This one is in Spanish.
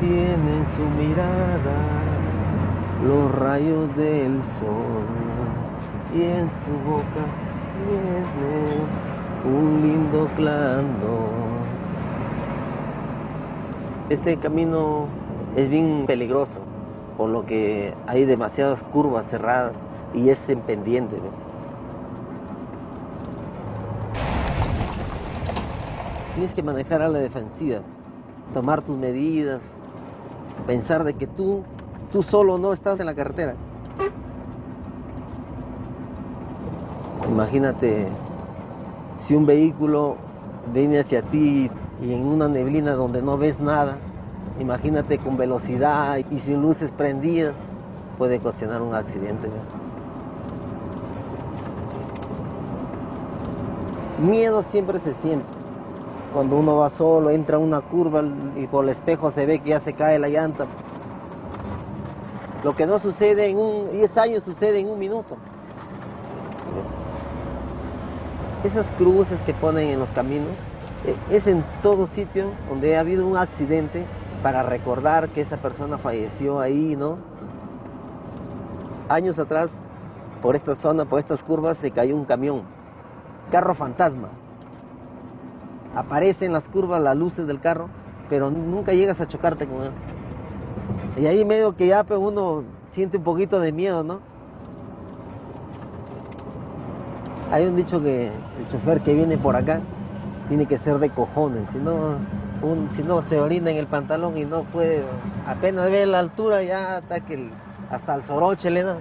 tiene en su mirada los rayos del sol y en su boca tiene un lindo clando. Este camino es bien peligroso, por lo que hay demasiadas curvas cerradas y es en pendiente. Tienes que manejar a la defensiva, tomar tus medidas, pensar de que tú, tú solo no estás en la carretera. Imagínate si un vehículo viene hacia ti y en una neblina donde no ves nada, imagínate con velocidad y sin luces prendidas, puede ocasionar un accidente. Miedo siempre se siente. Cuando uno va solo, entra una curva y por el espejo se ve que ya se cae la llanta. Lo que no sucede en un 10 años sucede en un minuto. Esas cruces que ponen en los caminos es en todo sitio donde ha habido un accidente para recordar que esa persona falleció ahí, ¿no? Años atrás, por esta zona, por estas curvas, se cayó un camión, carro fantasma. Aparecen las curvas las luces del carro, pero nunca llegas a chocarte con él. Y ahí medio que ya pues, uno siente un poquito de miedo, ¿no? Hay un dicho que el chofer que viene por acá tiene que ser de cojones, si no, si no se orina en el pantalón y no puede, apenas ve la altura ya hasta que el, hasta el soroche le da.